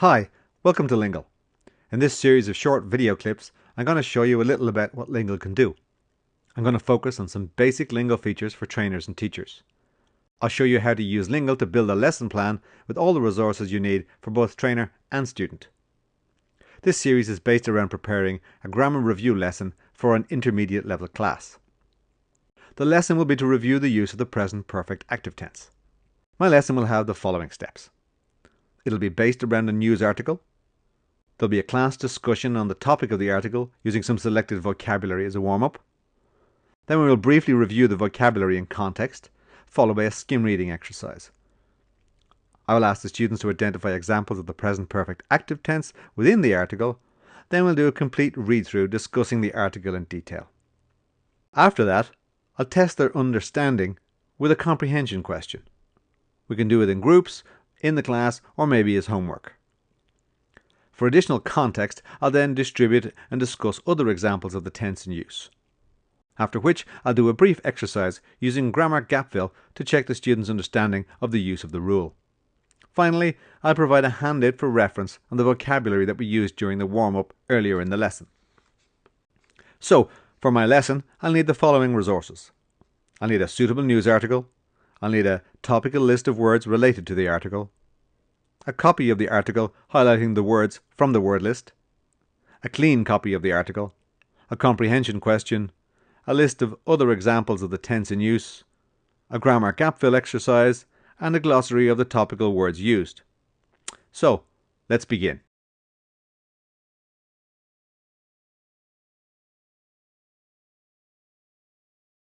Hi, welcome to Lingle. In this series of short video clips, I'm going to show you a little about what Lingle can do. I'm going to focus on some basic Lingle features for trainers and teachers. I'll show you how to use Lingle to build a lesson plan with all the resources you need for both trainer and student. This series is based around preparing a grammar review lesson for an intermediate level class. The lesson will be to review the use of the present perfect active tense. My lesson will have the following steps. It'll be based around a news article. There'll be a class discussion on the topic of the article using some selected vocabulary as a warm-up. Then we will briefly review the vocabulary in context, followed by a skim reading exercise. I will ask the students to identify examples of the present perfect active tense within the article. Then we'll do a complete read-through discussing the article in detail. After that, I'll test their understanding with a comprehension question. We can do it in groups, in the class, or maybe as homework. For additional context, I'll then distribute and discuss other examples of the tense in use. After which, I'll do a brief exercise using grammar gap fill to check the student's understanding of the use of the rule. Finally, I'll provide a handout for reference on the vocabulary that we used during the warm-up earlier in the lesson. So, for my lesson, I'll need the following resources. I'll need a suitable news article, I'll need a topical list of words related to the article, a copy of the article highlighting the words from the word list, a clean copy of the article, a comprehension question, a list of other examples of the tense in use, a grammar gap fill exercise, and a glossary of the topical words used. So, let's begin.